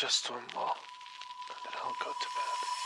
just one more, and then I'll go to bed.